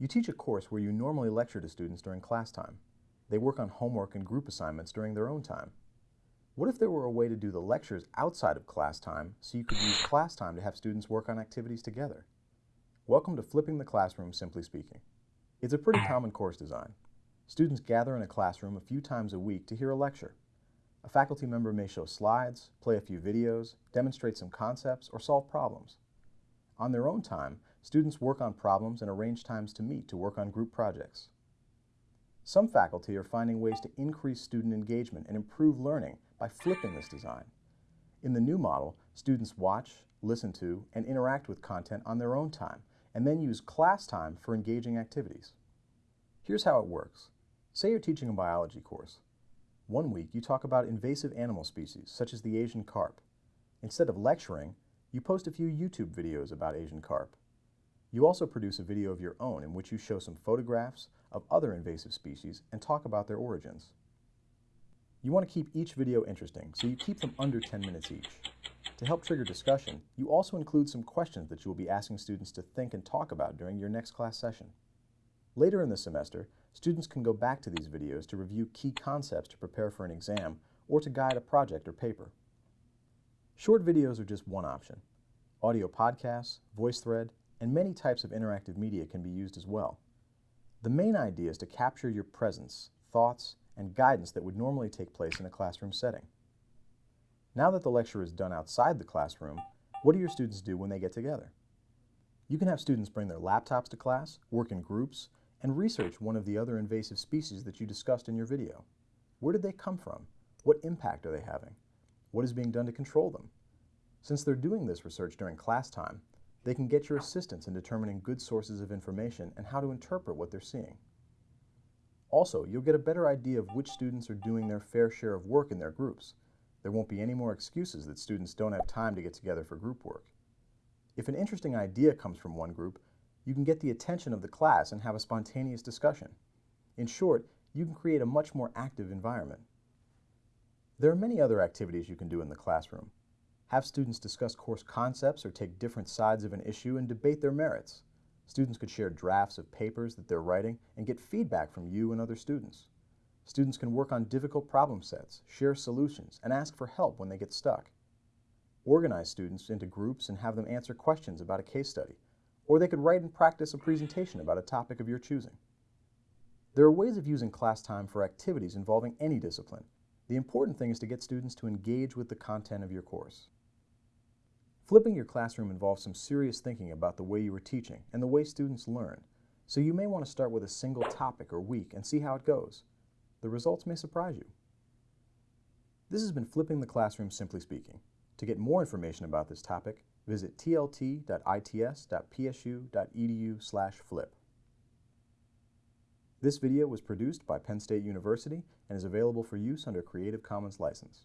You teach a course where you normally lecture to students during class time. They work on homework and group assignments during their own time. What if there were a way to do the lectures outside of class time so you could use class time to have students work on activities together? Welcome to Flipping the Classroom, Simply Speaking. It's a pretty common course design. Students gather in a classroom a few times a week to hear a lecture. A faculty member may show slides, play a few videos, demonstrate some concepts, or solve problems. On their own time, students work on problems and arrange times to meet to work on group projects. Some faculty are finding ways to increase student engagement and improve learning by flipping this design. In the new model, students watch, listen to, and interact with content on their own time, and then use class time for engaging activities. Here's how it works. Say you're teaching a biology course. One week, you talk about invasive animal species, such as the Asian carp. Instead of lecturing, you post a few YouTube videos about Asian carp. You also produce a video of your own in which you show some photographs of other invasive species and talk about their origins. You want to keep each video interesting, so you keep them under 10 minutes each. To help trigger discussion, you also include some questions that you will be asking students to think and talk about during your next class session. Later in the semester, students can go back to these videos to review key concepts to prepare for an exam or to guide a project or paper. Short videos are just one option. Audio podcasts, VoiceThread, and many types of interactive media can be used as well. The main idea is to capture your presence, thoughts, and guidance that would normally take place in a classroom setting. Now that the lecture is done outside the classroom, what do your students do when they get together? You can have students bring their laptops to class, work in groups, and research one of the other invasive species that you discussed in your video. Where did they come from? What impact are they having? What is being done to control them? Since they're doing this research during class time, they can get your assistance in determining good sources of information and how to interpret what they're seeing. Also, you'll get a better idea of which students are doing their fair share of work in their groups. There won't be any more excuses that students don't have time to get together for group work. If an interesting idea comes from one group, you can get the attention of the class and have a spontaneous discussion. In short, you can create a much more active environment. There are many other activities you can do in the classroom. Have students discuss course concepts or take different sides of an issue and debate their merits. Students could share drafts of papers that they're writing and get feedback from you and other students. Students can work on difficult problem sets, share solutions, and ask for help when they get stuck. Organize students into groups and have them answer questions about a case study, or they could write and practice a presentation about a topic of your choosing. There are ways of using class time for activities involving any discipline, the important thing is to get students to engage with the content of your course. Flipping your classroom involves some serious thinking about the way you are teaching and the way students learn, so you may want to start with a single topic or week and see how it goes. The results may surprise you. This has been Flipping the Classroom Simply Speaking. To get more information about this topic, visit tlt.its.psu.edu flip. This video was produced by Penn State University and is available for use under Creative Commons license.